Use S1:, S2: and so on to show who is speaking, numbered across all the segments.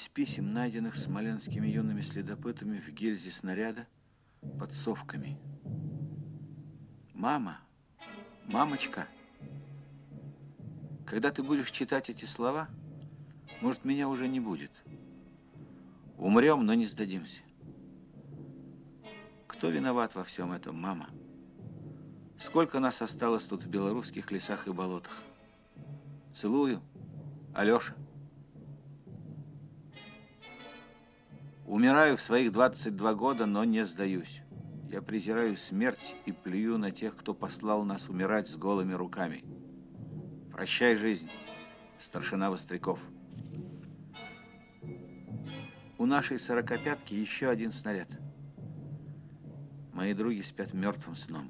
S1: из писем, найденных смоленскими юными следопытами в гильзе снаряда под совками. Мама, мамочка, когда ты будешь читать эти слова, может, меня уже не будет. Умрем, но не сдадимся. Кто виноват во всем этом, мама? Сколько нас осталось тут в белорусских лесах и болотах? Целую, Алеша. Умираю в своих 22 года, но не сдаюсь. Я презираю смерть и плюю на тех, кто послал нас умирать с голыми руками. Прощай, жизнь, старшина Востряков. У нашей сорокопятки еще один снаряд. Мои други спят мертвым сном.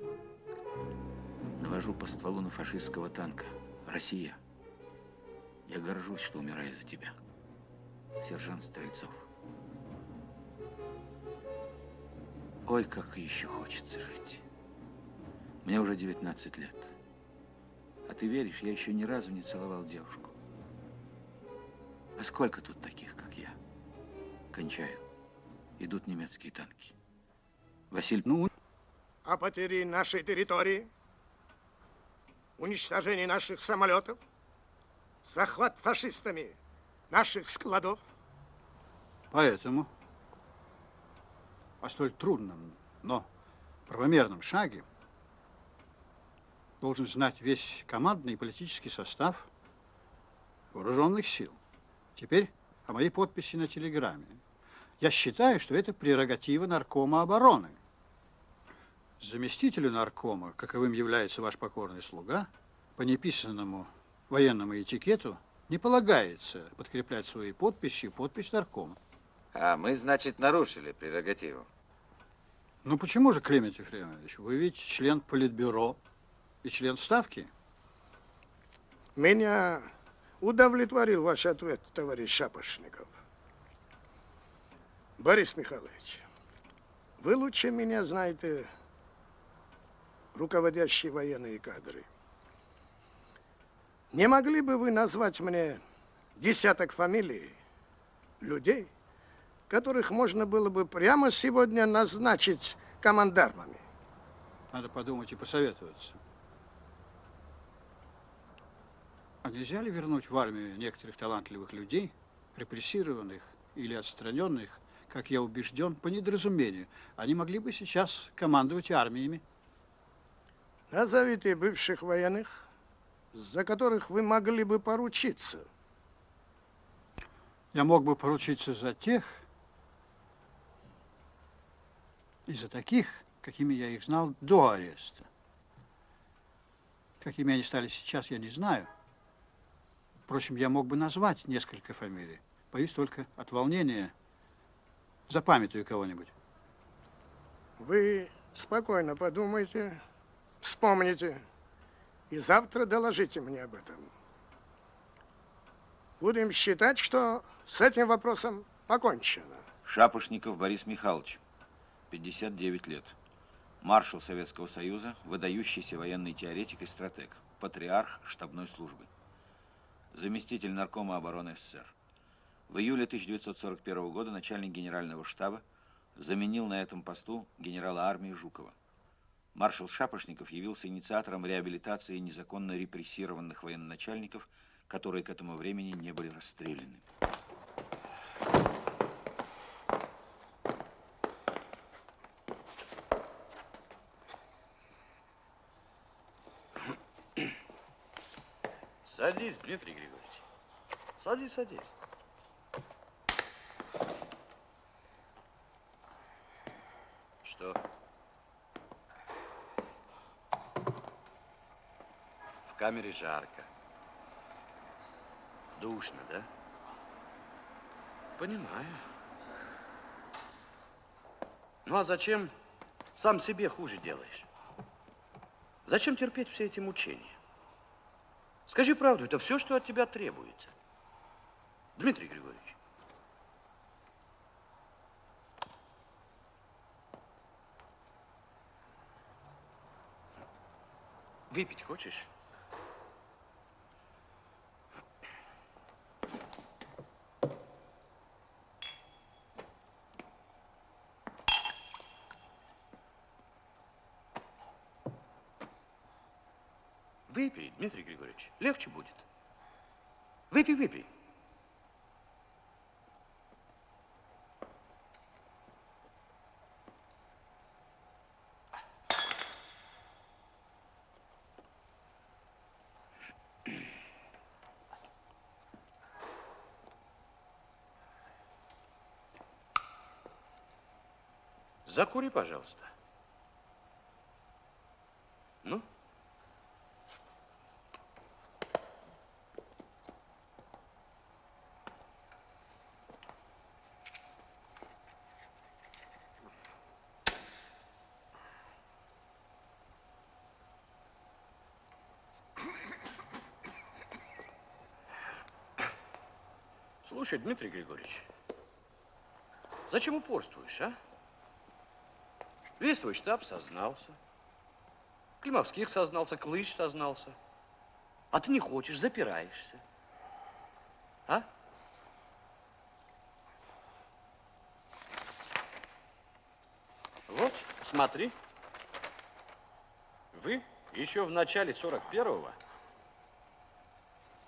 S1: Навожу по стволу на фашистского танка. Россия. Я горжусь, что умираю за тебя. Сержант Стрельцов. Ой, как еще хочется жить. Мне уже 19 лет. А ты веришь, я еще ни разу не целовал девушку. А сколько тут таких, как я? Кончаю. Идут немецкие танки. Василий...
S2: Ну, о потере нашей территории, уничтожении наших самолетов, захват фашистами наших складов.
S3: Поэтому столь трудном, но правомерном шаге должен знать весь командный и политический состав вооруженных сил. Теперь о моей подписи на телеграмме. Я считаю, что это прерогатива наркома обороны. Заместителю наркома, каковым является ваш покорный слуга, по неписанному военному этикету не полагается подкреплять свои подписи подпись наркома.
S4: А мы, значит, нарушили прерогативу.
S3: Ну почему же, Климент Ефремович? Вы ведь член политбюро и член Ставки.
S2: Меня удовлетворил ваш ответ, товарищ Шапошников. Борис Михайлович, вы лучше меня знаете руководящие военные кадры. Не могли бы вы назвать мне десяток фамилий людей, которых можно было бы прямо сегодня назначить командармами.
S3: Надо подумать и посоветоваться. А нельзя ли вернуть в армию некоторых талантливых людей, репрессированных или отстраненных, как я убежден, по недоразумению? Они могли бы сейчас командовать армиями.
S2: Назовите бывших военных, за которых вы могли бы поручиться.
S3: Я мог бы поручиться за тех, из-за таких, какими я их знал до ареста. Какими они стали сейчас, я не знаю. Впрочем, я мог бы назвать несколько фамилий. Боюсь только от волнения запамятую кого-нибудь.
S2: Вы спокойно подумайте, вспомните и завтра доложите мне об этом. Будем считать, что с этим вопросом покончено.
S1: Шапошников Борис Михайлович. 59 лет. Маршал Советского Союза, выдающийся военный теоретик и стратег, патриарх штабной службы. Заместитель наркома обороны СССР. В июле 1941 года начальник генерального штаба заменил на этом посту генерала армии Жукова. Маршал Шапошников явился инициатором реабилитации незаконно репрессированных военачальников, которые к этому времени не были расстреляны.
S5: Садись, Дмитрий Григорьевич. Садись, садись. Что? В камере жарко. Душно, да? Понимаю. Ну а зачем сам себе хуже делаешь? Зачем терпеть все эти мучения? Скажи правду, это все, что от тебя требуется. Дмитрий Григорьевич. Выпить хочешь? Выпей, Дмитрий Григорьевич, легче будет. Выпей, выпей. Закури, пожалуйста. Ну? Слушай, Дмитрий Григорьевич, зачем упорствуешь, а? Весь твой штаб сознался. Климовских сознался, Клыч сознался. А ты не хочешь, запираешься. А? Вот, смотри. Вы еще в начале 41-го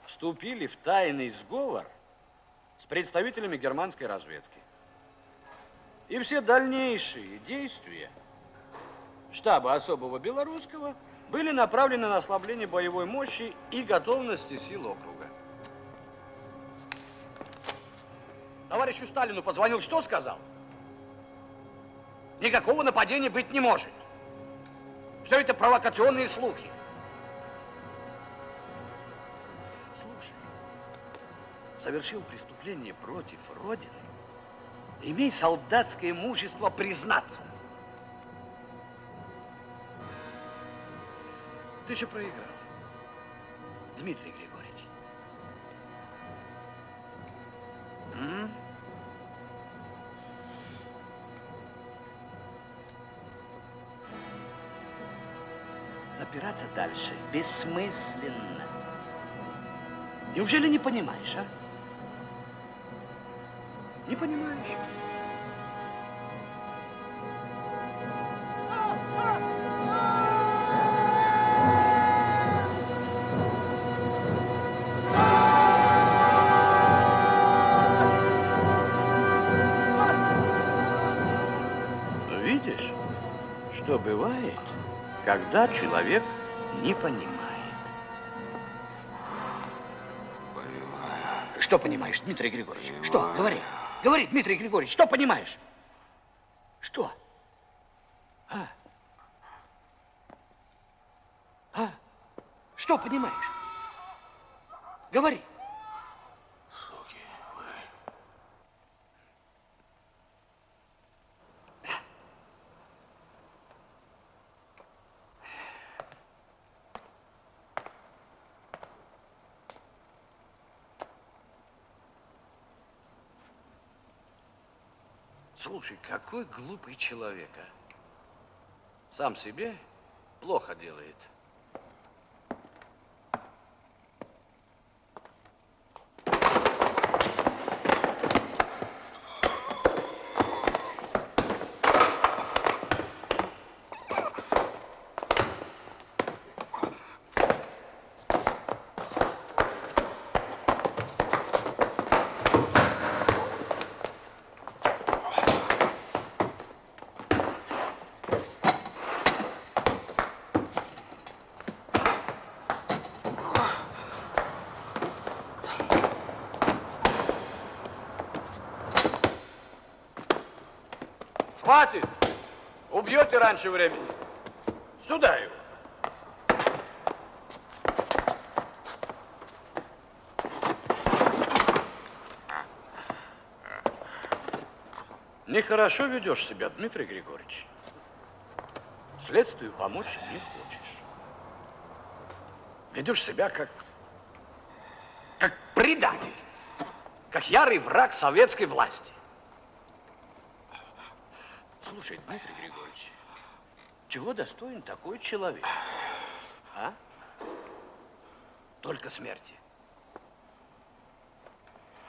S5: вступили в тайный сговор с представителями германской разведки. И все дальнейшие действия штаба особого белорусского были направлены на ослабление боевой мощи и готовности сил округа. Товарищу Сталину позвонил, что сказал? Никакого нападения быть не может. Все это провокационные слухи. Совершил преступление против Родины, имей солдатское мужество признаться. Ты же проиграл, Дмитрий Григорьевич. М? Запираться дальше бессмысленно. Неужели не понимаешь, а? Не понимаешь? Видишь, что бывает, когда человек не понимает. Что понимаешь, Дмитрий Григорьевич? Что? Говори. Говори, Дмитрий Григорьевич, что понимаешь? Что? А? А? Что понимаешь? Говори. Слушай, какой глупый человек, а? Сам себе плохо делает. Хватит! Убьете раньше времени. Сюда его. Нехорошо ведешь себя, Дмитрий Григорьевич. Следствию помочь не хочешь. Ведешь себя как, как предатель, как ярый враг советской власти. Слушай, Дмитрий Григорьевич, чего достоин такой человек? А? Только смерти.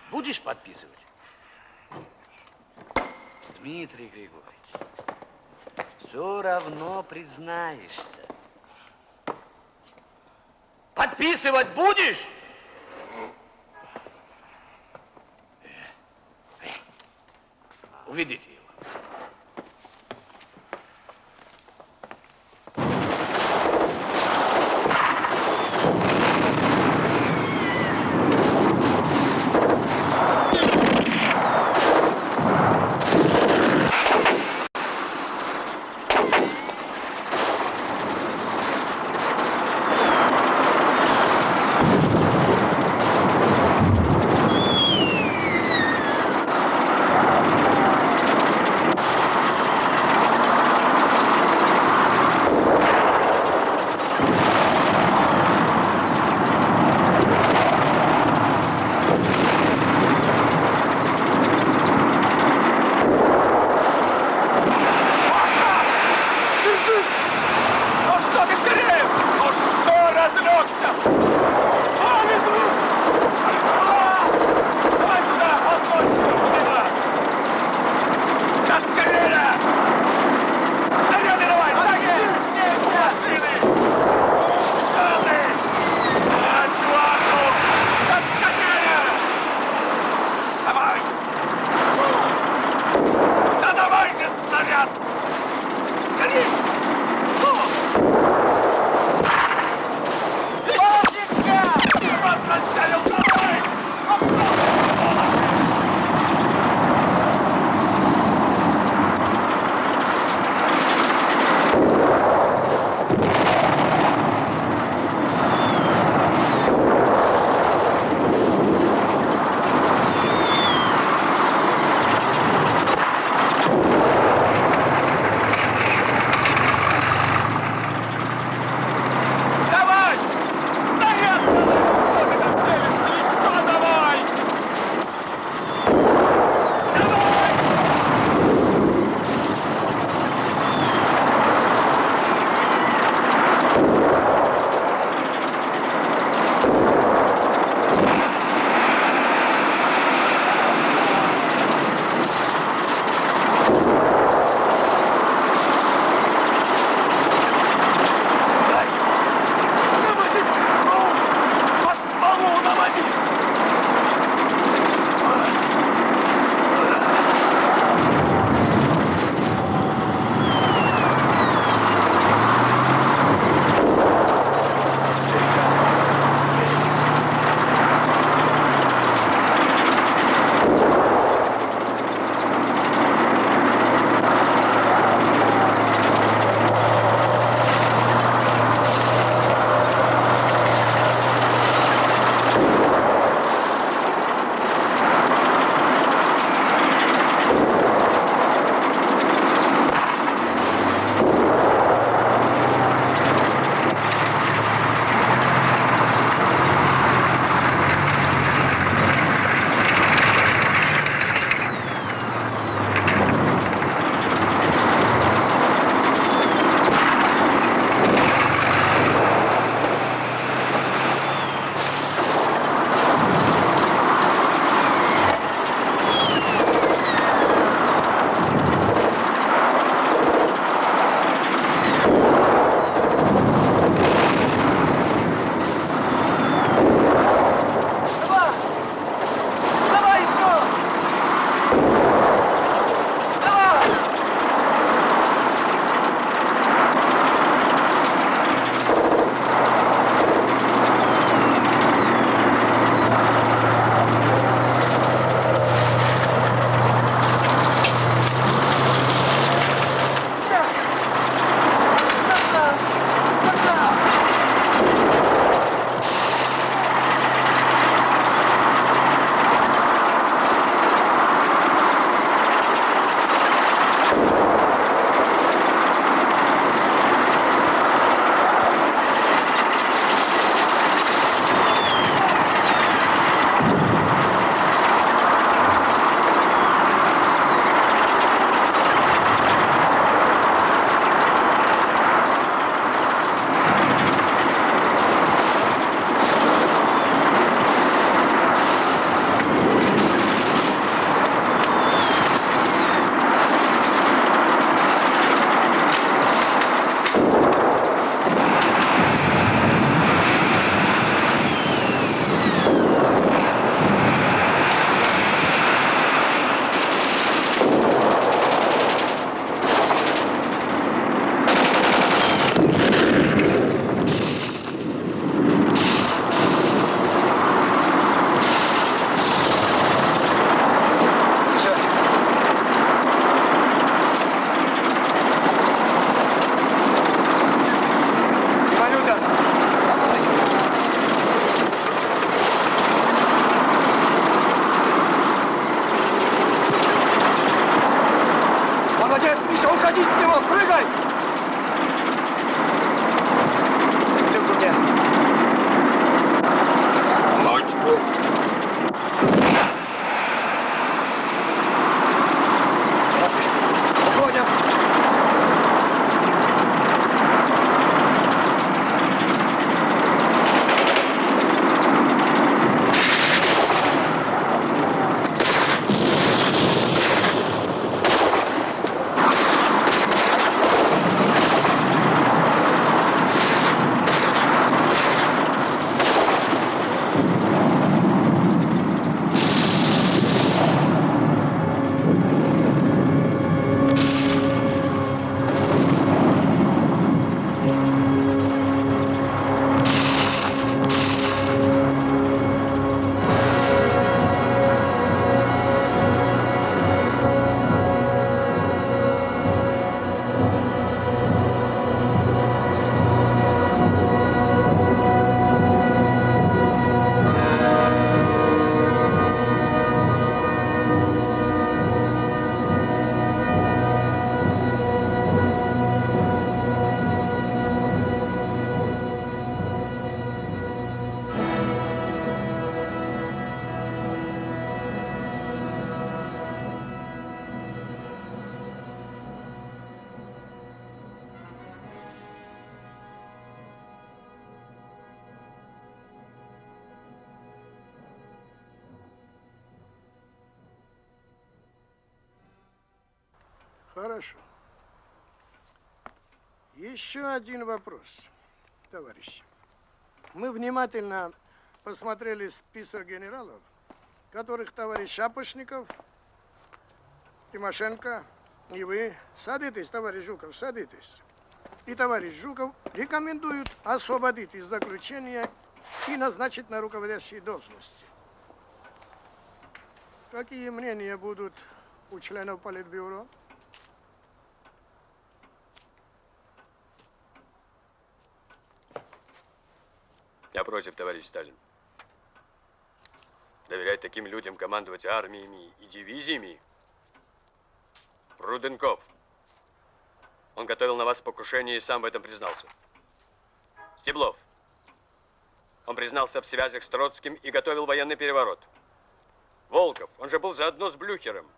S5: Будешь подписывать? Дмитрий Григорьевич, все равно признаешься. Подписывать будешь? Уведите
S2: Хорошо. Еще один вопрос, товарищи. Мы внимательно посмотрели список генералов, которых товарищ Шапошников, Тимошенко и вы садитесь, товарищ Жуков, садитесь. И товарищ Жуков рекомендуют освободить из заключения и назначить на руководящие должности. Какие мнения будут у членов Политбюро?
S6: Я против, товарищ Сталин. Доверять таким людям командовать армиями и дивизиями? Руденков. Он готовил на вас покушение и сам в этом признался. Стеблов. Он признался в связях с Троцким и готовил военный переворот. Волков, он же был заодно с Блюхером.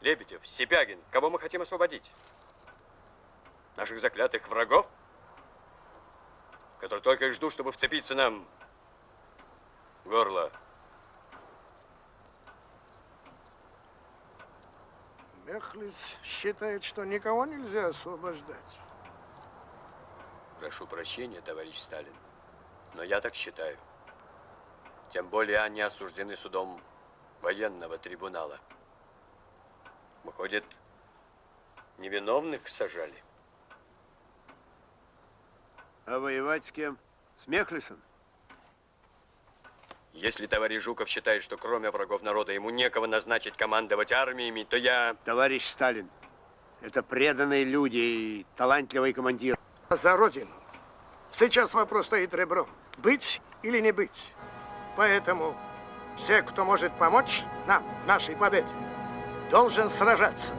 S6: Лебедев, Сипягин, кого мы хотим освободить? Наших заклятых врагов? Которые только и ждут, чтобы вцепиться нам в горло.
S2: Мехлис считает, что никого нельзя освобождать.
S6: Прошу прощения, товарищ Сталин, но я так считаю. Тем более они осуждены судом военного трибунала. Выходит, невиновных сажали.
S7: А воевать с кем? С Мехлисом?
S6: Если товарищ Жуков считает, что кроме врагов народа ему некого назначить командовать армиями, то я...
S7: Товарищ Сталин, это преданные люди и талантливый командир.
S2: За Родину. Сейчас вопрос стоит ребром. Быть или не быть. Поэтому все, кто может помочь нам в нашей победе, должен сражаться.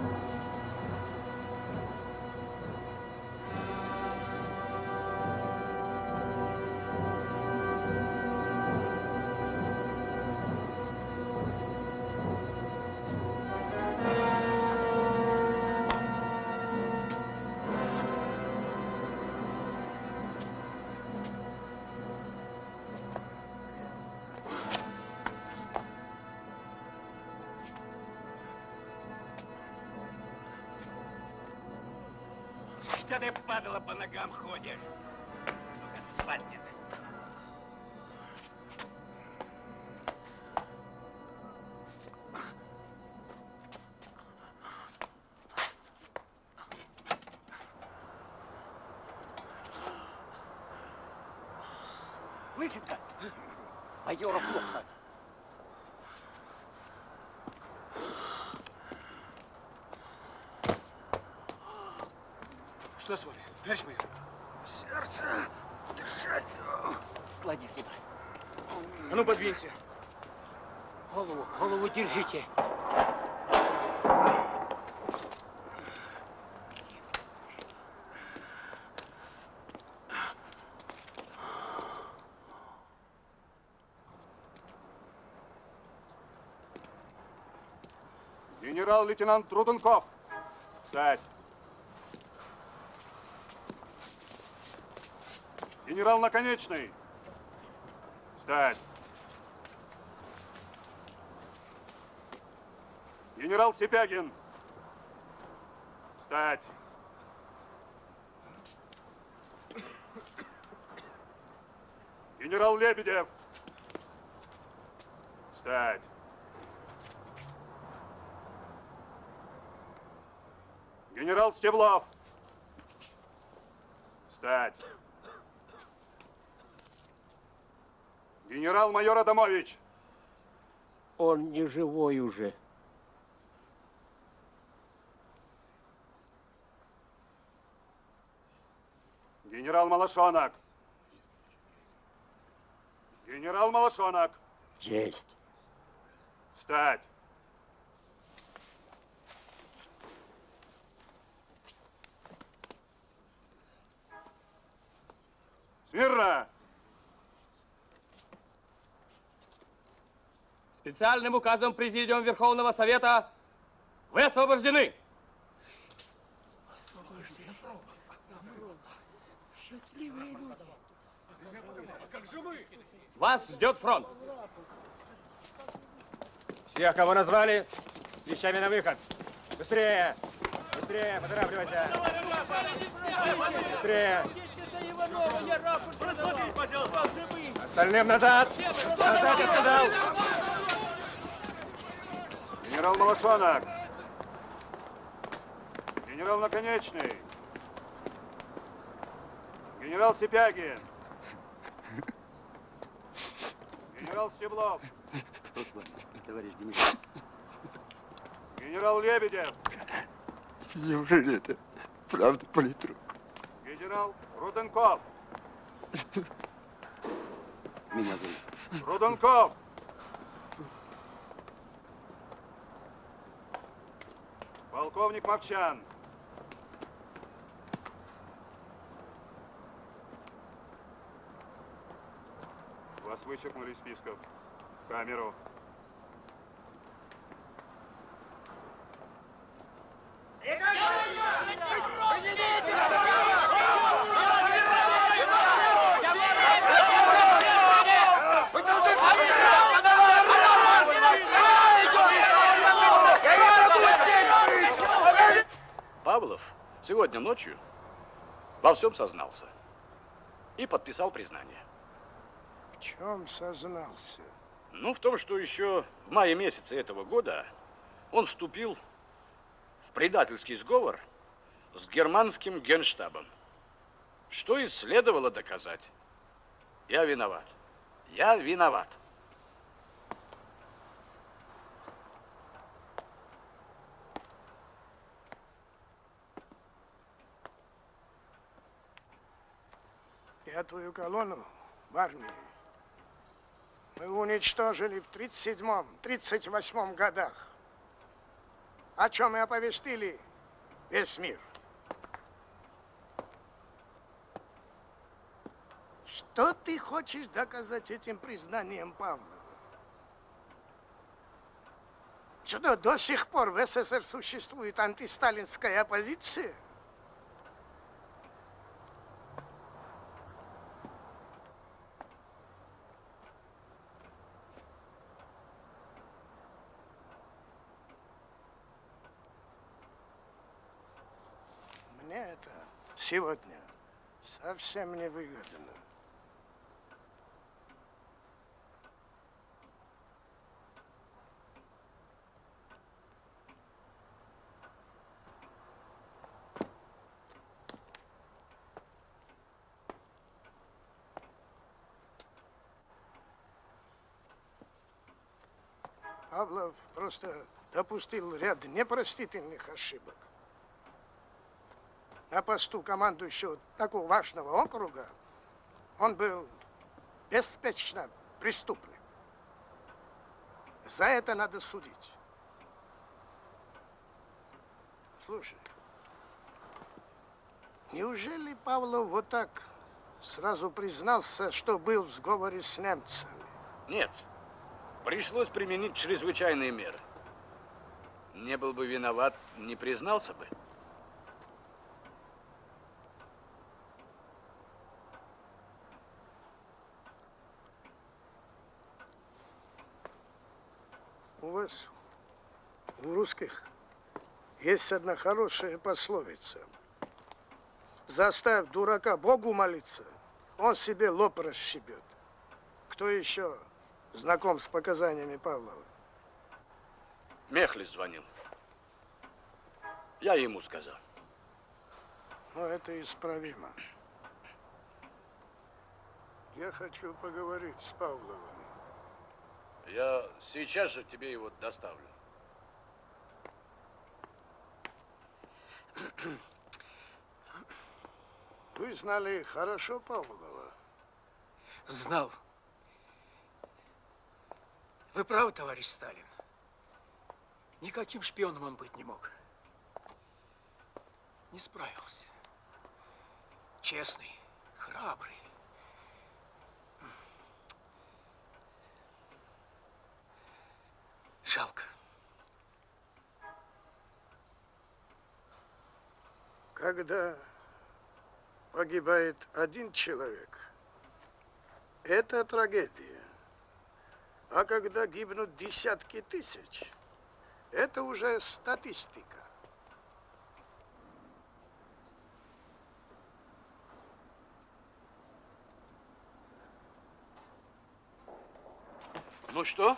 S8: Держите.
S9: Генерал-лейтенант Труденков. Встать. Генерал Наконечный. Встать. Генерал Сипягин. Встать. Генерал Лебедев. Встать. Генерал Стеблов. Встать. Генерал-майор Адамович.
S8: Он не живой уже.
S9: Генерал Малашонок. Генерал Малашонок.
S8: Есть.
S9: Встать. Смирно!
S10: Специальным указом Президиума Верховного Совета вы освобождены. Вас ждет фронт. Всех, кого назвали, вещами на выход.
S8: Быстрее! Быстрее, поторапливайся! Быстрее! Остальным назад! Назад, я сказал!
S9: Генерал Малашонок! Генерал Наконечный! Генерал Сипягин! Генерал Стеблов!
S7: Товарищ генерал.
S9: Генерал Лебедев!
S11: Неужели это правда, политрук?
S9: Генерал Руденков!
S7: Меня зовут.
S9: Руденков! Полковник Мовчан! Вас вычеркнули из списков. Камеру.
S5: Павлов сегодня ночью во всем сознался и подписал признание.
S2: Чем сознался?
S5: Ну, в том, что еще в мае месяце этого года он вступил в предательский сговор с германским генштабом, что и следовало доказать. Я виноват. Я виноват.
S2: Пятую колонну в армии мы уничтожили в 37-38 годах, о чем и оповестили весь мир. Что ты хочешь доказать этим признанием Павлова? Что до сих пор в СССР существует антисталинская оппозиция? Мне это сегодня совсем не выгодно. Павлов просто допустил ряд непростительных ошибок. На посту командующего такого важного округа он был беспечно преступным. За это надо судить. Слушай, неужели Павлов вот так сразу признался, что был в сговоре с немцами?
S5: Нет. Пришлось применить чрезвычайные меры. Не был бы виноват, не признался бы.
S2: Вас, у русских, есть одна хорошая пословица. Заставь дурака Богу молиться, он себе лоб расщебет. Кто еще знаком с показаниями Павлова?
S5: Мехлис звонил. Я ему сказал.
S2: Но это исправимо. Я хочу поговорить с Павловым.
S5: Я сейчас же тебе его доставлю.
S2: Вы знали хорошо Павлова?
S12: Знал. Вы правы, товарищ Сталин. Никаким шпионом он быть не мог. Не справился. Честный, храбрый.
S2: когда погибает один человек, это трагедия. А когда гибнут десятки тысяч, это уже статистика.
S5: Ну что?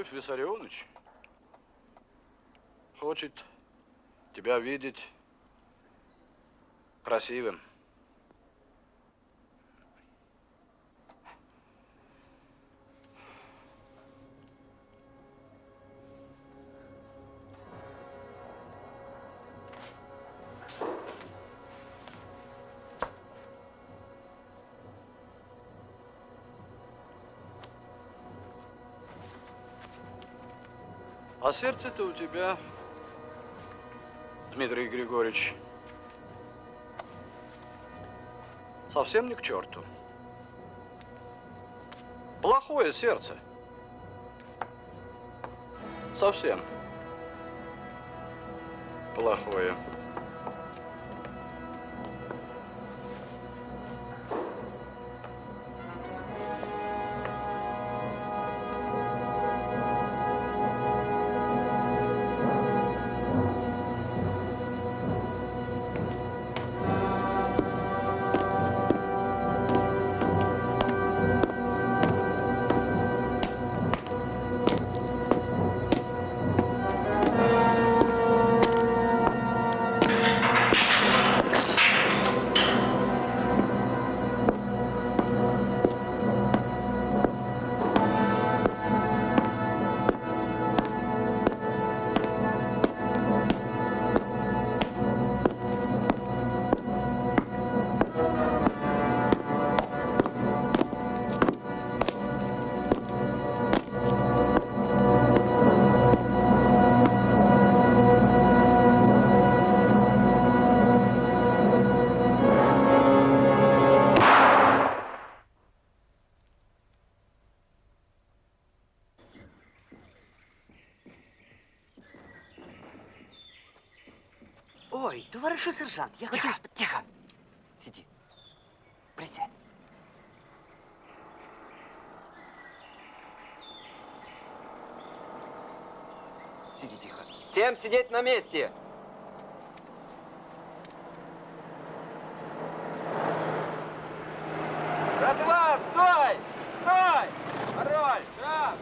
S5: Иосиф Виссарионович хочет тебя видеть красивым. А сердце-то у тебя, Дмитрий Григорьевич, совсем не к черту. Плохое сердце. Совсем. Плохое.
S13: Товаришу сержант, я хотів... сп- Тихо! Сиди. Присядь. Сиди тихо.
S14: Всем сидеть на месте! Братва, стой! Стой! Пароль! Штраф!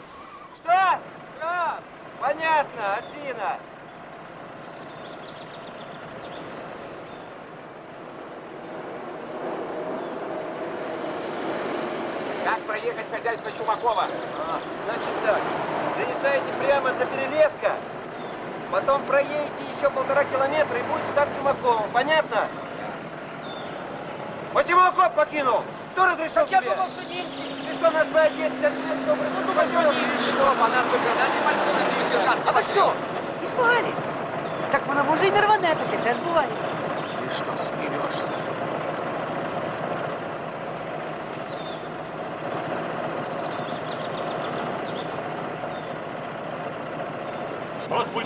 S14: Что? Штраф! Понятно, осина!
S15: Как проехать в хозяйство Чумакова?
S14: А, значит так, заезжаете прямо до перелеска, потом проедете еще полтора километра и будете там Чумаковым. Понятно? Почему окоп покинул? Кто разрешил
S15: Так я
S14: тебе?
S15: думал, что немцы.
S14: Ты что, нас по Одессе от немецкого
S15: Ну, думал, что немцы, что? По нас бы гранати пальцем сержант.
S13: А ви що? Іспугались? Так воно може і не рване, таке теж буває.
S15: Ты что, смеешься?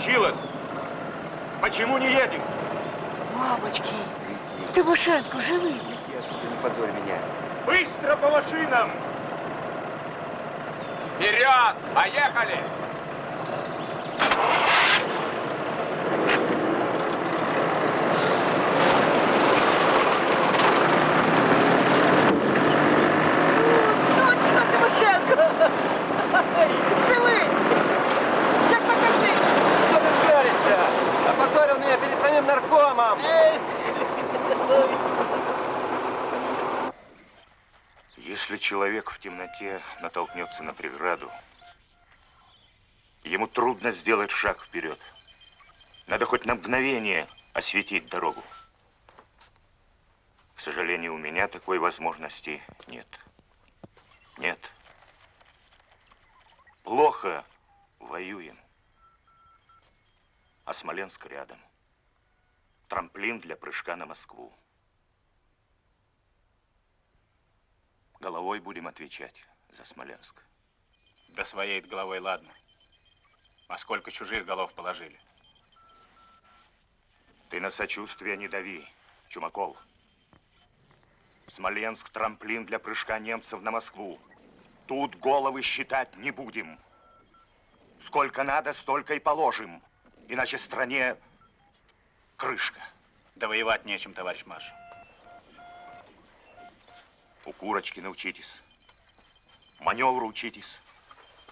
S9: Случилось? Почему не едем?
S13: Мамочки, Тимошенко живий.
S14: Иди отсюда, не позорь меня.
S9: Быстро по машинам!
S15: Вперед! Поехали!
S13: Точно, Тимошенко! Живий! Як на картині!
S14: Что ты спялишься? Опозорил меня перед самим наркомом!
S16: Если человек в темноте натолкнется на преграду, ему трудно сделать шаг вперед. Надо хоть на мгновение осветить дорогу. К сожалению, у меня такой возможности нет. Нет. Плохо воюем. А Смоленск рядом. Трамплин для прыжка на Москву. Головой будем отвечать за Смоленск.
S17: Да своей головой ладно. А сколько чужих голов положили?
S16: Ты на сочувствие не дави, Чумаков. Смоленск – трамплин для прыжка немцев на Москву. Тут головы считать не будем. Сколько надо, столько и положим. Иначе стране крышка.
S17: Да воевать нечем, товарищ Маш.
S16: У курочки научитесь. Маневру учитесь.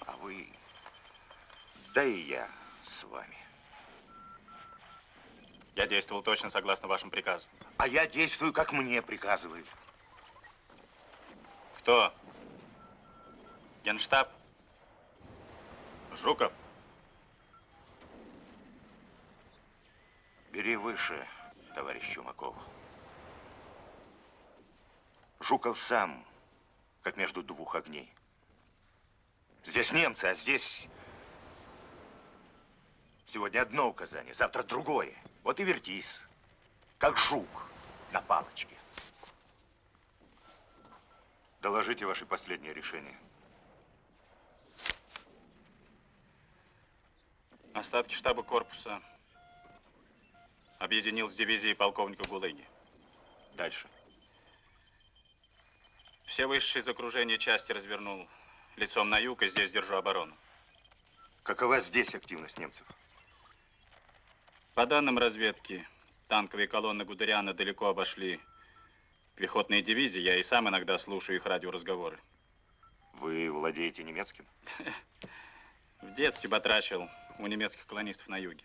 S16: А вы... Да и я с вами.
S17: Я действовал точно согласно вашему приказу.
S16: А я действую, как мне приказывают.
S17: Кто? Генштаб? Жуков?
S16: Бери выше, товарищ Чумаков. Жуков сам, как между двух огней. Здесь немцы, а здесь... Сегодня одно указание, завтра другое. Вот и вертись, как жук на палочке. Доложите ваше последнее решение.
S17: Остатки штаба корпуса объединил с дивизией полковника Гулыги.
S16: Дальше.
S17: Все вышедшие из окружения части развернул лицом на юг, и здесь держу оборону.
S16: Какова здесь активность немцев?
S17: По данным разведки, танковые колонны Гудериана далеко обошли пехотные дивизии. Я и сам иногда слушаю их радиоразговоры.
S16: Вы владеете немецким?
S17: В детстве батрачил у немецких колонистов на юге.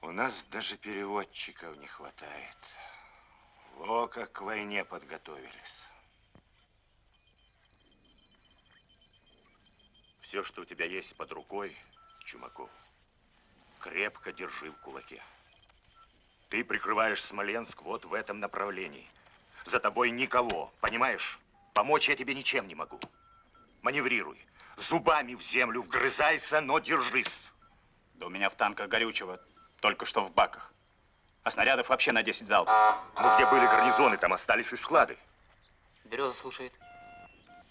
S16: У нас даже переводчиков не хватает. О, как к войне подготовились. Все, что у тебя есть под рукой, Чумаков, крепко держи в кулаке. Ты прикрываешь Смоленск вот в этом направлении. За тобой никого, понимаешь? Помочь я тебе ничем не могу. Маневрируй. Зубами в землю вгрызайся, но держись.
S17: Да у меня в танках горючего только что в баках. А снарядов вообще на 10 залпов.
S16: Ну, где были гарнизоны, там остались и склады.
S13: Береза слушает.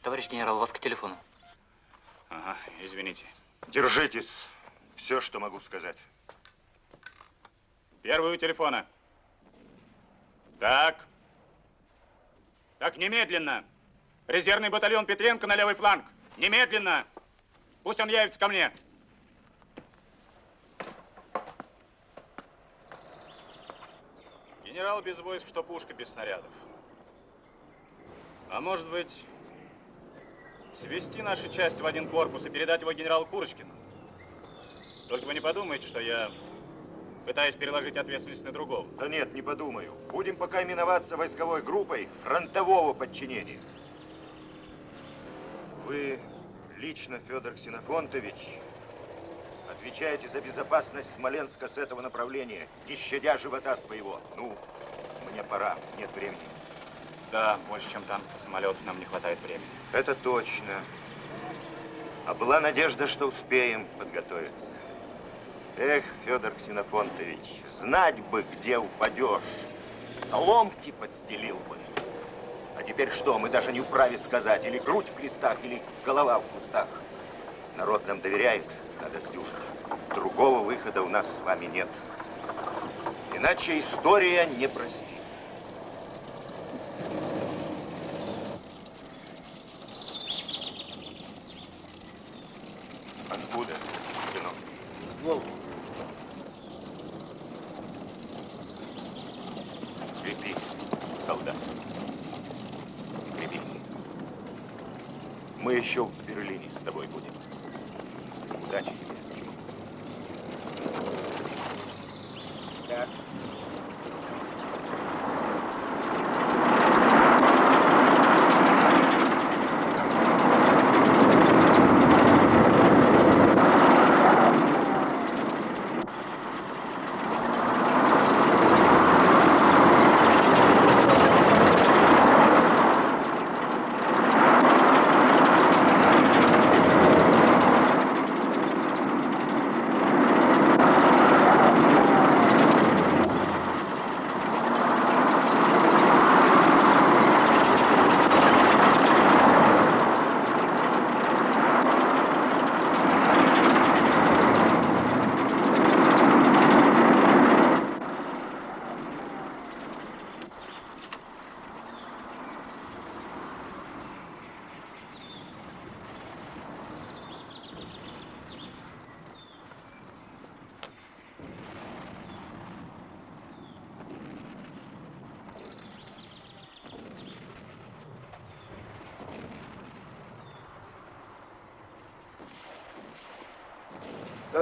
S13: Товарищ генерал, вас к телефону.
S17: Ага, извините.
S16: Держитесь. Все, что могу сказать.
S17: Первый у телефона. Так. Так, немедленно. Резервный батальон Петренко на левый фланг. Немедленно. Пусть он явится ко мне. Генерал без войск, что пушка без снарядов. А может быть, свести наши части в один корпус и передать его генералу Курочкину? Только вы не подумайте, что я пытаюсь переложить ответственность на другого.
S16: Да нет, не подумаю. Будем пока именоваться войсковой группой фронтового подчинения. Вы лично, Федор Ксенофонтович, отвечаете за безопасность Смоленска с этого направления, не щадя живота своего. Ну, мне пора, нет времени.
S17: Да, больше, чем танков и самолетов нам не хватает времени.
S16: Это точно. А была надежда, что успеем подготовиться. Эх, Федор Ксенофонтович, знать бы, где упадешь. Соломки подстелил бы. А теперь что, мы даже не вправе сказать, или грудь в крестах, или голова в кустах. Народ нам доверяет, надо сдюжить. Другого выхода у нас с вами нет. Иначе история не простит.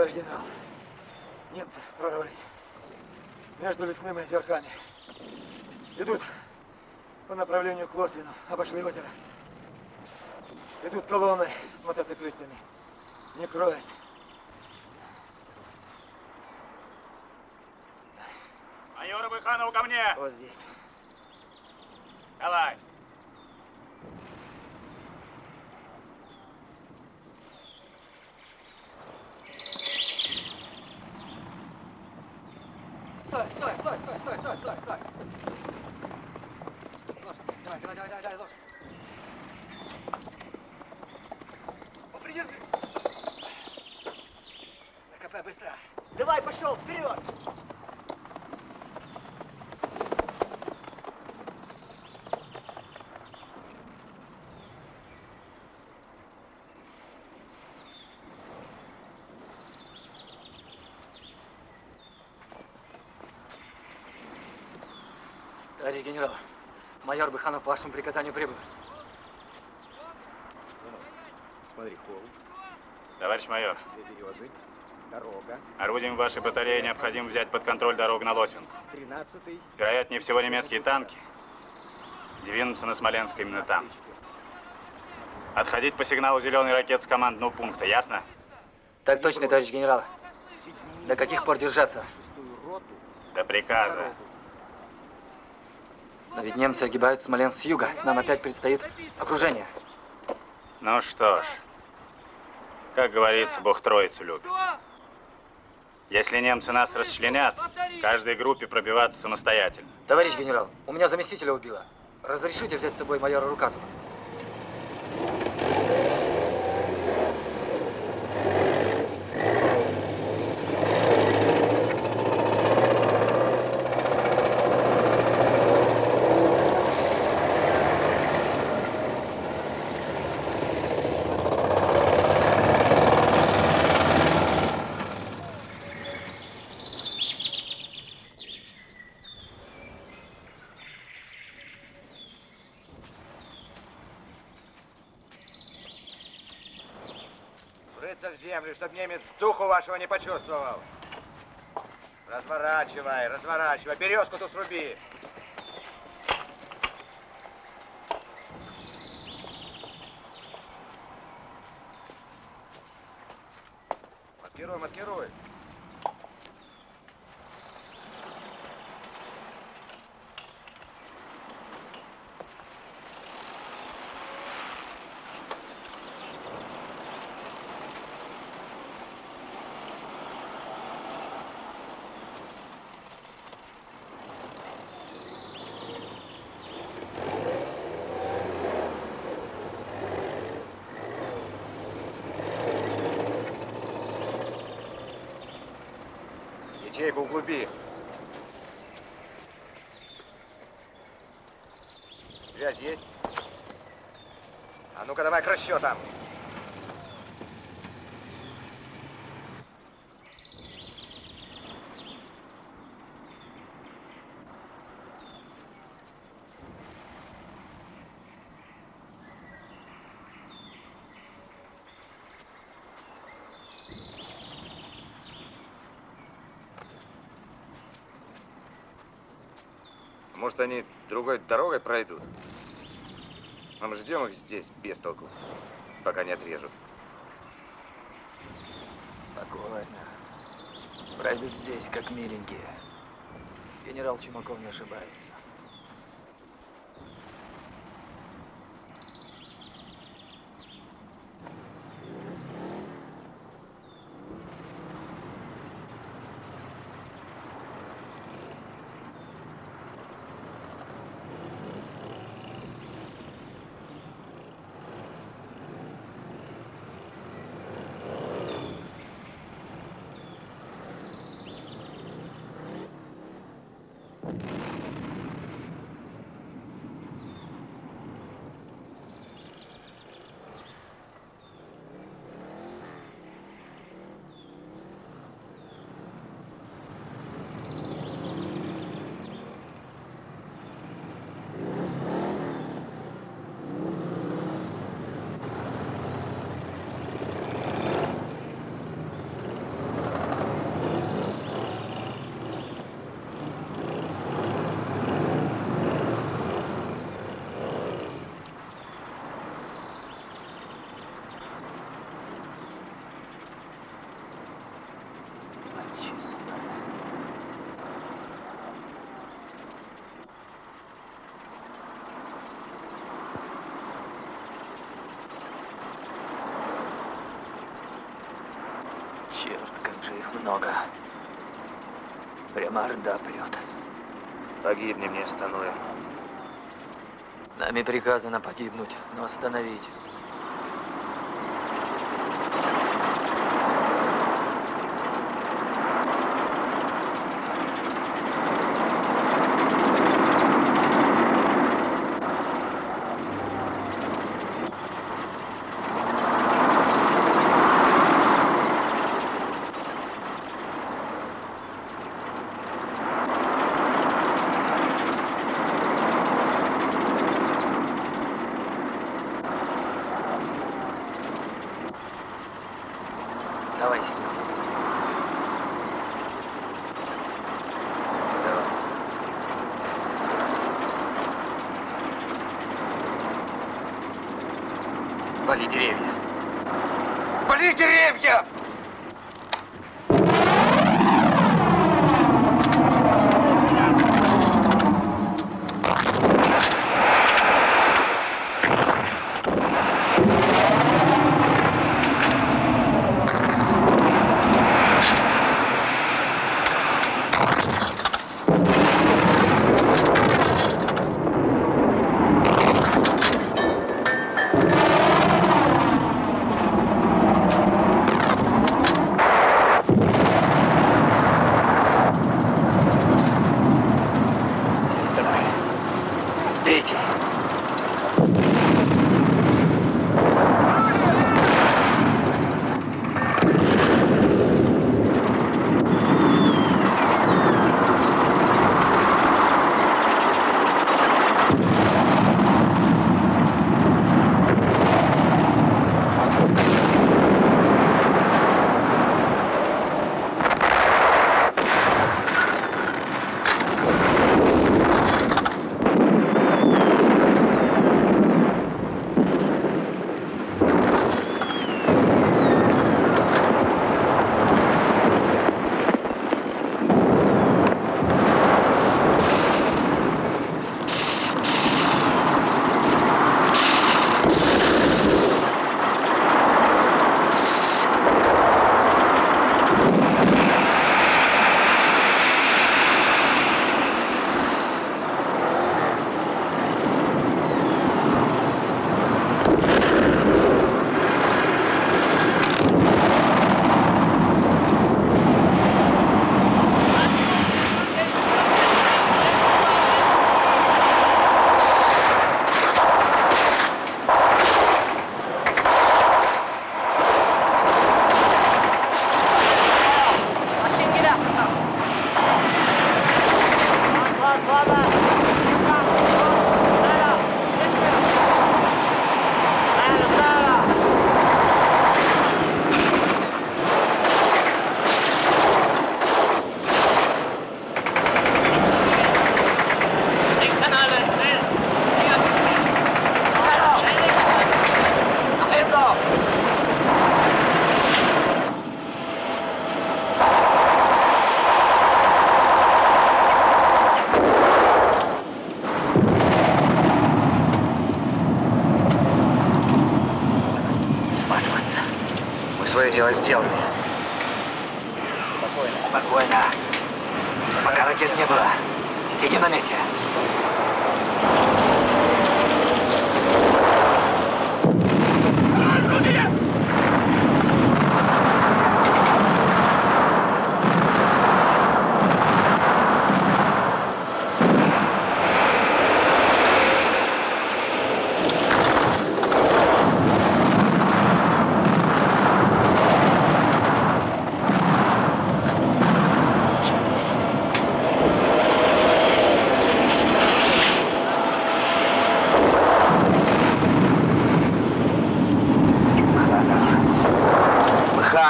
S18: Товарищ генерал, немцы прорвались между лесными озерками. Идут по направлению к Лосвину, обошли озеро. Идут колонны с мотоциклистами, не кроясь.
S17: Майор Быханов ко мне!
S18: Вот здесь.
S17: Давай.
S19: Стой, стой, стой, стой, стой, стой, стой, стой. Ложь, давай, давай, давай, давай, ложь.
S18: Попридержи. На КП, быстро.
S20: Давай, пошел, вперед!
S19: Товарищ генерал, майор Быханов по вашему приказанию прибыл.
S21: Смотри, холм,
S17: Товарищ майор,
S21: две березы, дорога,
S17: орудием вашей батареи необходимо взять под контроль дорогу на Лосвинку. Вероятнее всего немецкие танки двинутся на Смоленск именно там. Отходить по сигналу зеленой ракет с командного пункта, ясно?
S19: Так точно, товарищ генерал. До каких пор держаться?
S17: До приказа.
S19: Но ведь немцы огибают Смоленск с юга. Нам опять предстоит окружение.
S17: Ну что ж, как говорится, Бог троицу любит. Если немцы нас расчленят, каждой группе пробиваться самостоятельно.
S19: Товарищ генерал, у меня заместителя убило. Разрешите взять с собой майора Рукатова?
S22: Врыться в землю, чтобы немец духу вашего не почувствовал. Разворачивай, разворачивай. Березку ту сруби. Углуби. Связь есть? А ну-ка давай к расчетам. Может, они другой дорогой пройдут? А мы ждем их здесь, без толку, пока не отрежут.
S19: Спокойно. Пройдут здесь, как миленькие. Генерал Чумаков не ошибается. Много. Прямо орда прет.
S22: Погибнем, не остановим.
S19: Нами приказано погибнуть, но остановить.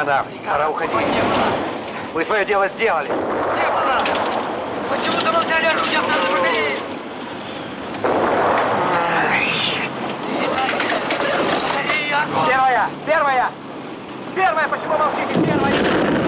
S22: Мханов, пора уходить. Мы свое дело сделали.
S19: Почему замолчали оружие второй батареи?
S22: Первая! Первая! Первая! Почему молчите? Первая!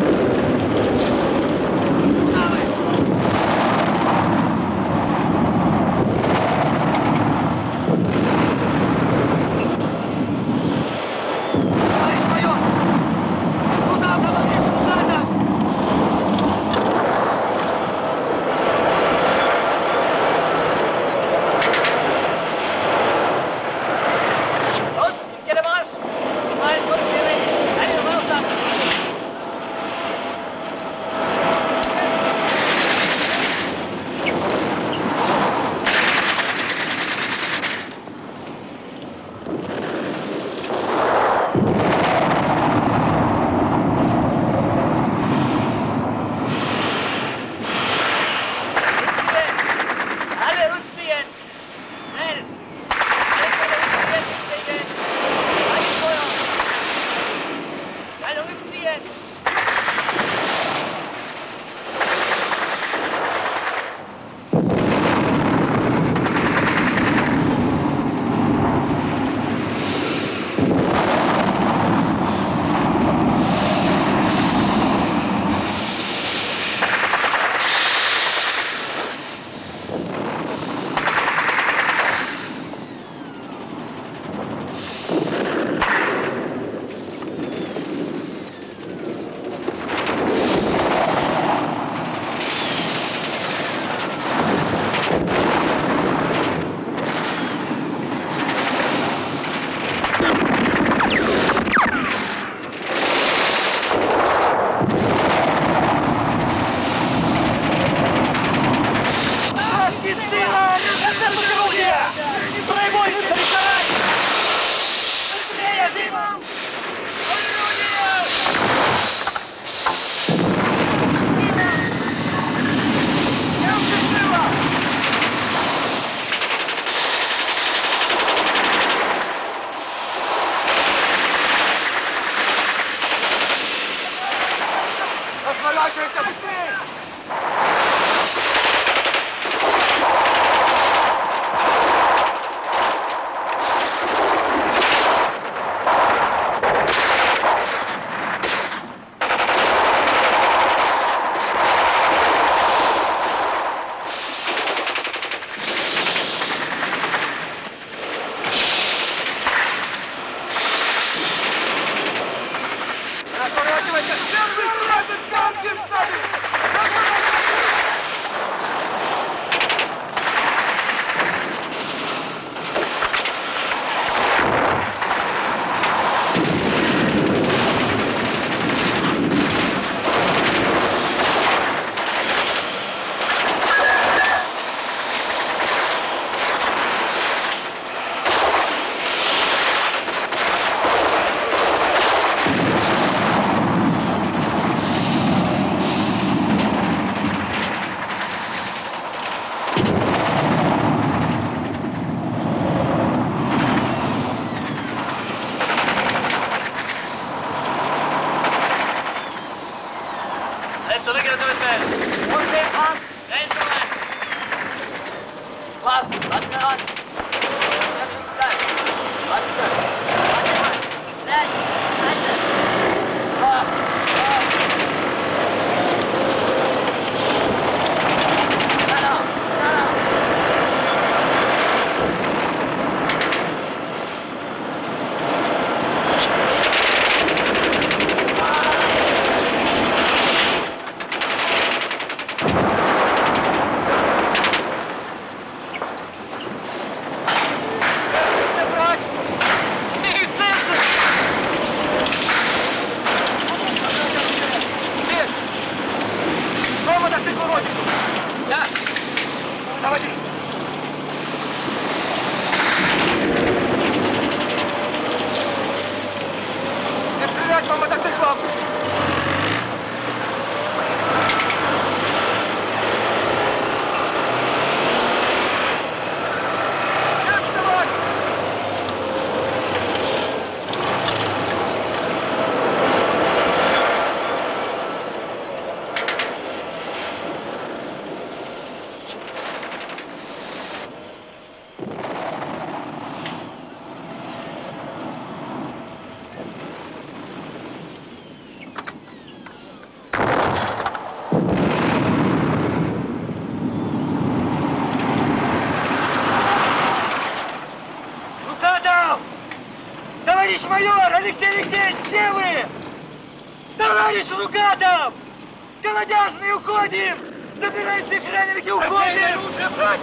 S15: Голодяжные уходим! Забирай всех раненых и уходим!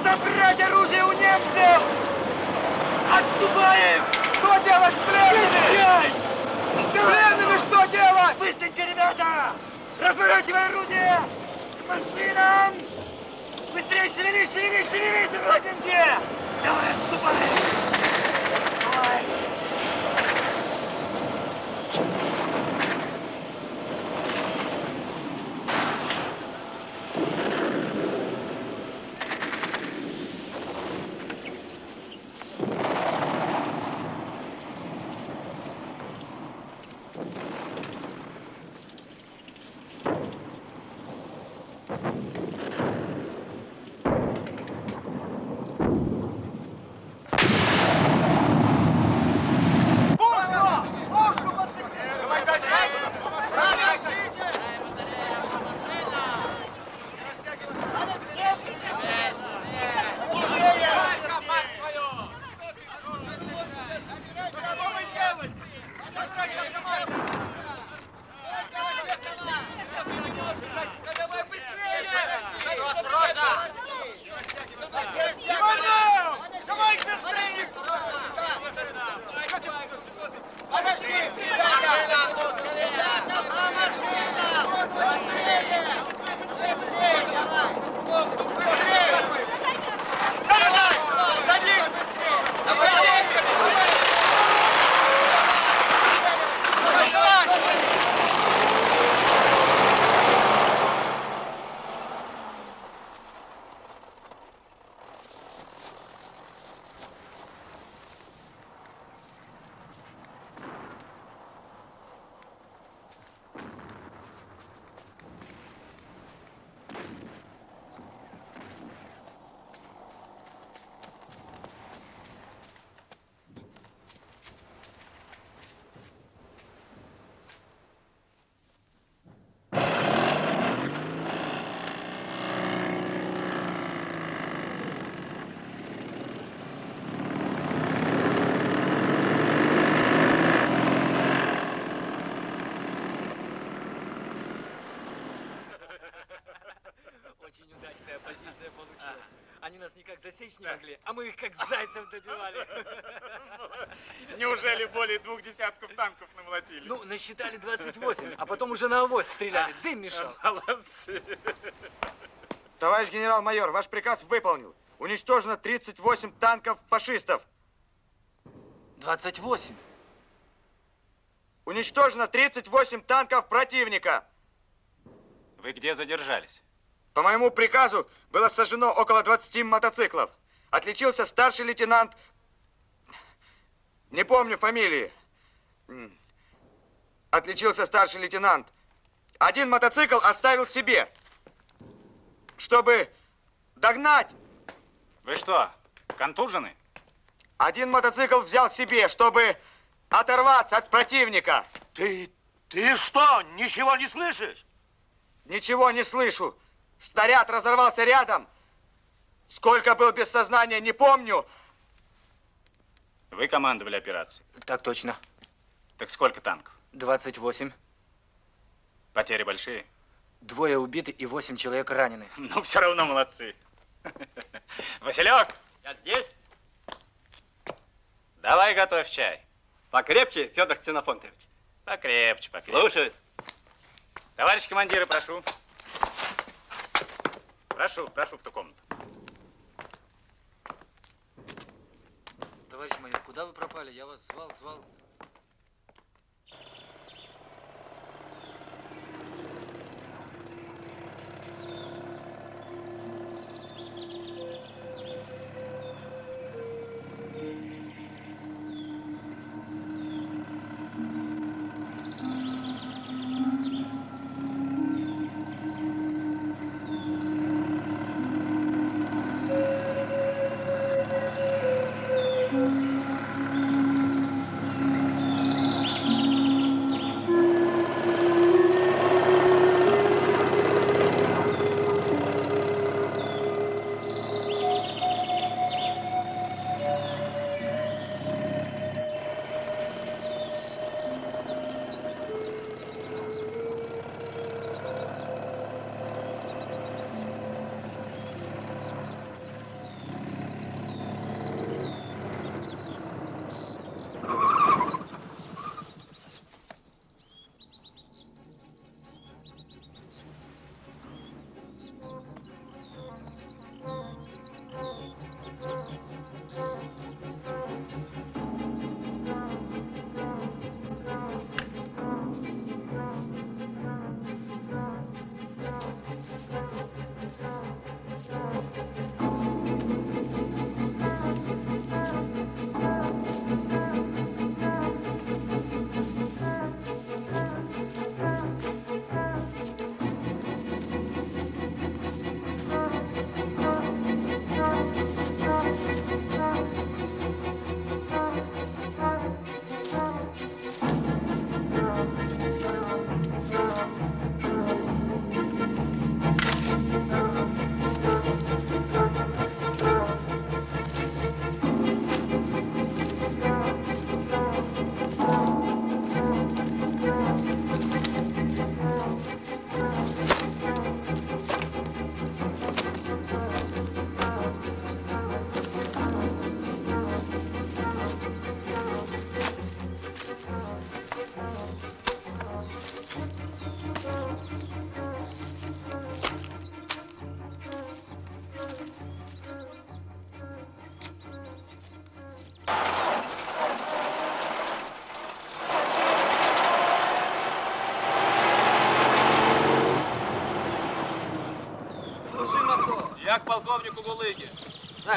S15: Забрать оружие у немцев! Отступаем! Что делать с пленными? С пленными что делать? Быстренько, ребята! Разворачивай орудие! К машинам! Быстрее шевелись, шевелись, шевелись, родинки! Давай, отступай!
S19: Засечь не могли, а мы их как зайцев добивали.
S17: Неужели более двух десятков танков намолотили?
S19: Ну, насчитали 28, а потом уже на авось стреляли. Дым мешал.
S17: Молодцы.
S23: Товарищ генерал-майор, ваш приказ выполнил. Уничтожено 38 танков фашистов.
S19: 28?
S23: Уничтожено 38 танков противника.
S17: Вы где задержались?
S23: По моему приказу было сожжено около 20 мотоциклов. Отличился старший лейтенант... Не помню фамилии. Отличился старший лейтенант. Один мотоцикл оставил себе. Чтобы догнать
S17: Вы что, контужены?
S23: Один мотоцикл взял себе, чтобы оторваться от противника.
S24: Ты, ты что, ничего не слышишь?
S23: Ничего не слышу. Снаряд разорвался рядом. Сколько был без сознания, не помню.
S17: Вы командовали операцией?
S19: Так точно.
S17: Так сколько танков?
S19: 28.
S17: Потери большие?
S19: Двое убиты и восемь человек ранены.
S17: Ну, все равно молодцы. Василек,
S25: Я здесь.
S17: давай готовь чай.
S25: Покрепче, Федор Ксенофонтович.
S17: Покрепче, покрепче.
S25: Слушаюсь.
S17: Товарищ командиры, прошу. Прошу, прошу в ту комнату.
S19: Товарищ майор, куда вы пропали? Я вас звал, звал.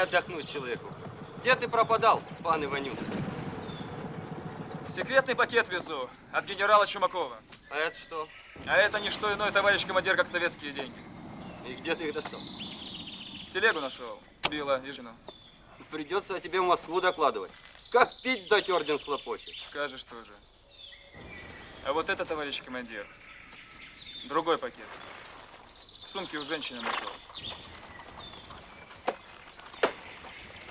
S14: Отдохнуть человеку. Где ты пропадал, пан Иванюк?
S25: Секретный пакет везу от генерала Чумакова.
S14: А это что?
S25: А это не что иное, товарищ командир, как советские деньги.
S14: И где ты их достал?
S25: Телегу нашел. Била и жену.
S14: Придется о тебе в Москву докладывать. Как пить дать орден слопочет?
S25: Скажешь тоже. А вот это, товарищ командир, другой пакет. В сумке у женщины нашел.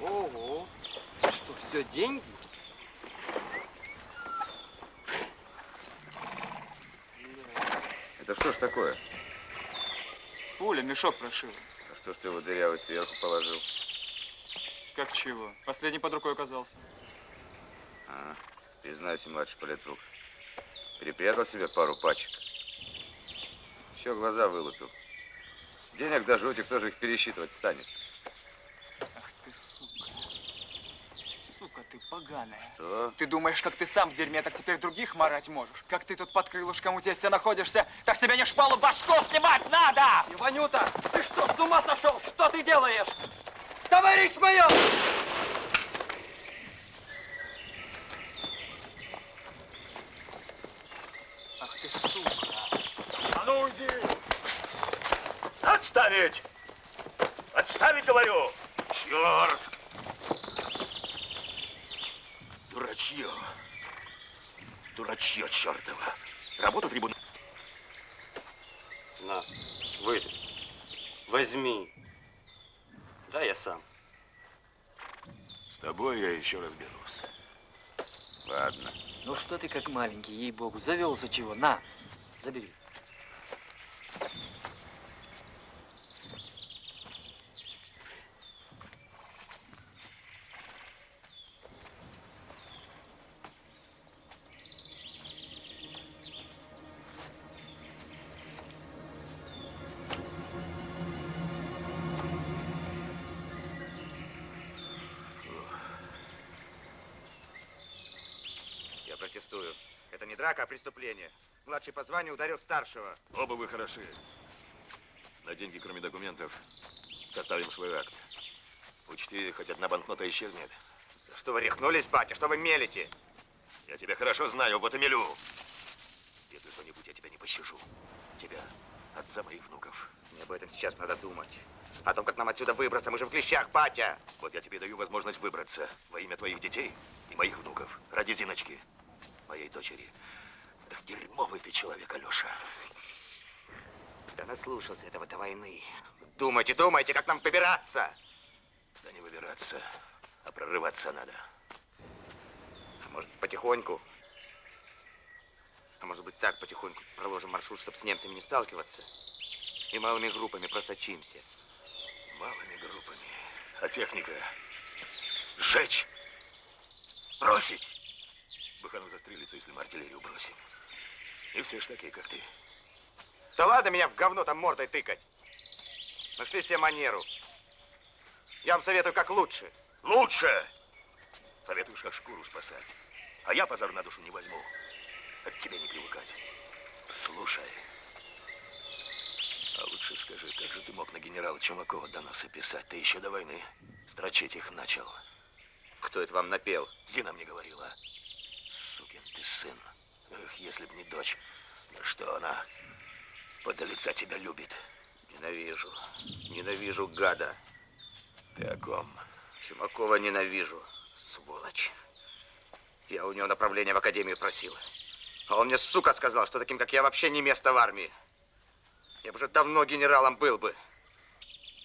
S14: Ого. Что, все деньги?
S4: Это что ж такое?
S25: Пуля, мешок прошил.
S4: А что ж ты его дырявый сверху положил?
S25: Как чего? Последний под рукой оказался.
S4: А, признайся, младший политрук. Перепрятал себе пару пачек. Еще глаза вылупил. Денег до жути, кто же их пересчитывать станет?
S25: Ах ты сука. Сука ты поганая.
S4: Что?
S25: Ты думаешь, как ты сам в дерьме, так теперь других марать можешь? Как ты тут под крылышком у тестя находишься, так себе не шпалу башку снимать надо!
S14: Иванюта, ты что, с ума сошел? Что ты делаешь? Товарищ майор!
S26: Чертово. Работа трибуна.
S6: На, выпей. Возьми. Да, я сам.
S26: С тобой я еще разберусь. Ладно.
S19: Ну что ты как маленький, ей-богу, завелся чего? На, забери.
S22: Преступление. Младший по званию ударил старшего.
S26: Оба вы хороши. На деньги, кроме документов, составим свой акт. Учти, хоть одна банкнота исчезнет.
S22: Что вы рехнулись, батя? Что вы мелите?
S26: Я тебя хорошо знаю, вот и мелю. Если что-нибудь, я тебя не пощажу. Тебя, отца моих внуков.
S22: Мне об этом сейчас надо думать. О том, как нам отсюда выбраться. Мы же в клещах, батя.
S26: Вот я тебе даю возможность выбраться во имя твоих детей и моих внуков. Ради Зиночки, моей дочери. Дерьмовый ты человек, Алеша.
S22: Да наслушался этого до войны. Думайте, думайте, как нам выбираться.
S26: Да не выбираться, а прорываться надо.
S22: А может, потихоньку? А может быть, так потихоньку проложим маршрут, чтобы с немцами не сталкиваться? И малыми группами просочимся.
S26: Малыми группами. А техника? Сжечь! Бросить! Буханов застрелится, если мы артиллерию бросим. И все ж такие, как ты.
S22: Да ладно меня в говно там мордой тыкать. Нашли себе манеру. Я вам советую, как лучше.
S26: Лучше! Советуешь, как шкуру спасать. А я позор на душу не возьму. От тебя не привыкать. Слушай. А лучше скажи, как же ты мог на генерала Чумакова доносы писать? Ты еще до войны строчить их начал.
S22: Кто это вам напел?
S26: Зина мне говорила. Сукин ты сын. Эх, если б не дочь. Да что она подо лица тебя любит.
S22: Ненавижу. Ненавижу гада.
S26: Ты о ком?
S22: Чумакова ненавижу. Сволочь. Я у него направление в академию просил. А он мне, сука, сказал, что таким, как я, вообще не место в армии. Я бы уже давно генералом был бы.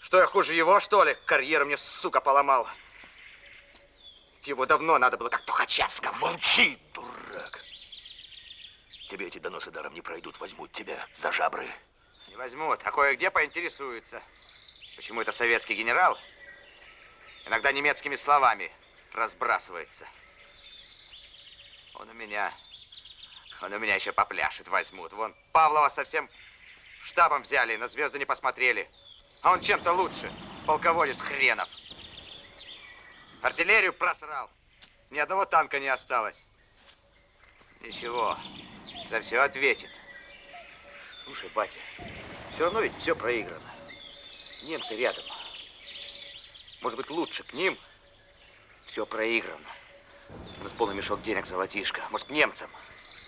S22: Что я хуже его, что ли? Карьеру мне, сука, поломал. Его давно надо было, как Тухачевского.
S26: Молчи, дурак. Тебе эти доносы даром не пройдут. Возьмут тебя за жабры.
S22: Не возьмут, а кое-где поинтересуются. Почему это советский генерал иногда немецкими словами разбрасывается. Он у меня, он у меня еще попляшет, возьмут. Вон, Павлова совсем штабом взяли, на звезды не посмотрели. А он чем-то лучше, полководец хренов. Артиллерию просрал. Ни одного танка не осталось. Ничего, за все ответит. Слушай, батя, все равно ведь все проиграно. Немцы рядом. Может быть, лучше к ним все проиграно. У нас полный мешок денег золотишко. Может, к немцам.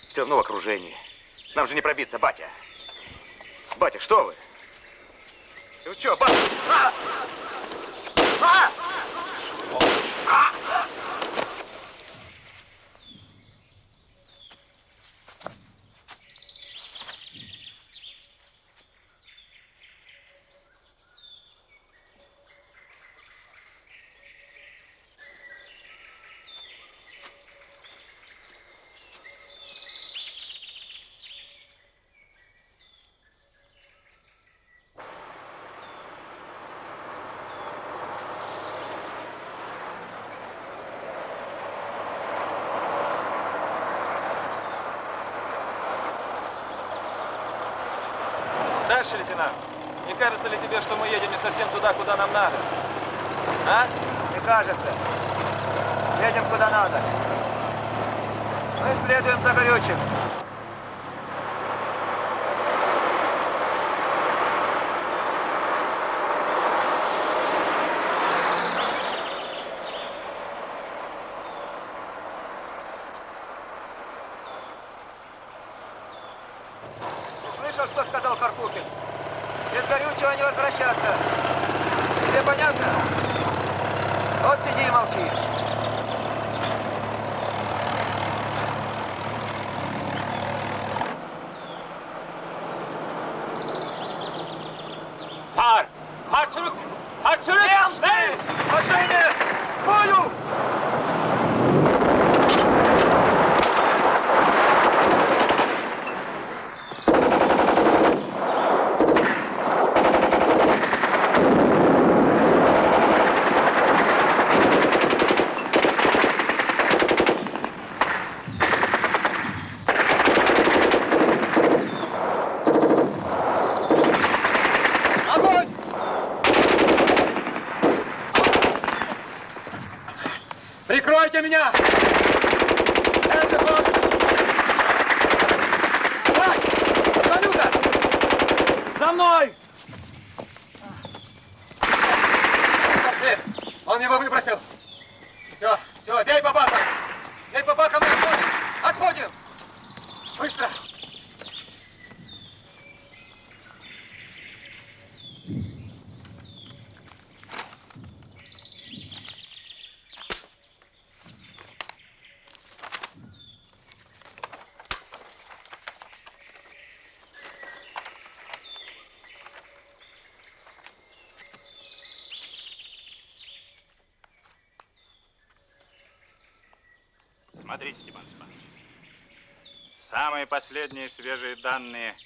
S22: Все равно в окружении. Нам же не пробиться, батя. Батя, что вы? Ты что, батя? А! А! А!
S25: Старший лейтенант, не кажется ли тебе, что мы едем не совсем туда, куда нам надо? А?
S22: Не кажется. Едем куда надо. Мы следуем за горючим. Ты слышал, что сказал Карпухин? Без горючего не возвращаться. Тебе понятно?
S14: Вот сиди и молчи.
S10: Fahr! Fahr zurück! Fahr zurück!
S14: Schnell! Maschine! Bою!
S10: Огонь! Прикройте меня! Это ход! Давай! Иванюка! За мной! Портрет! Он его выбросил! Все, все, бей по бакам! Бей по бакам и отходим! Отходим! Быстро!
S17: Смотрите, Степан Степанович. Самые последние свежие данные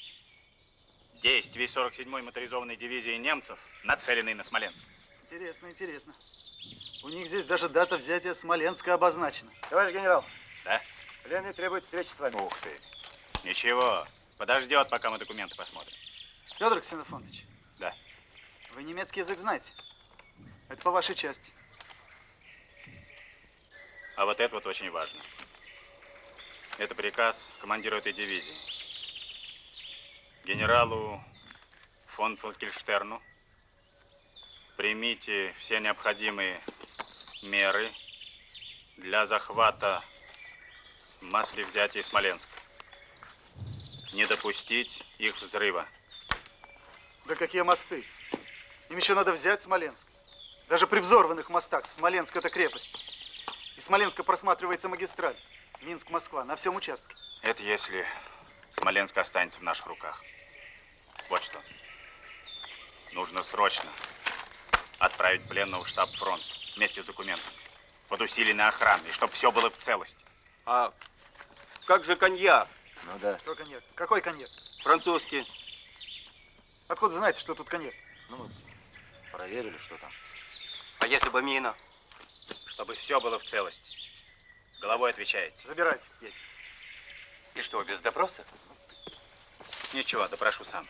S17: действий 47-й моторизованной дивизии немцев, нацеленной на Смоленск.
S27: Интересно, интересно. У них здесь даже дата взятия Смоленска обозначена.
S22: Товарищ генерал.
S17: Да?
S22: Пленный требует встречи с вами.
S17: Ух ты. Ничего, подождет, пока мы документы посмотрим.
S27: Федор Ксенофонович.
S17: Да.
S27: Вы немецкий язык знаете? Это по вашей части.
S17: А вот это вот очень важно. Это приказ командиру этой дивизии. Генералу фон Фолькельштерну примите все необходимые меры для захвата масли взятия Смоленска. Не допустить их взрыва.
S27: Да какие мосты? Им еще надо взять Смоленск. Даже при взорванных мостах Смоленск это крепость. Из Смоленска просматривается магистраль. Минск-Москва на всем участке.
S17: Это если Смоленск останется в наших руках. Вот что. Нужно срочно отправить пленного в штаб фронт вместе с документами. Под усиленной охраной, чтобы все было в целости.
S14: А как же коньяк?
S22: Ну да.
S27: Что коньяк? Какой коньяк?
S14: Французский.
S27: Откуда знаете, что тут коньяк?
S22: Ну, мы проверили, что там.
S14: А если бы мина?
S17: Чтобы все было в целости. Головой отвечаете.
S27: Забирайте.
S22: И что, без допроса?
S17: Ничего, допрошу сам.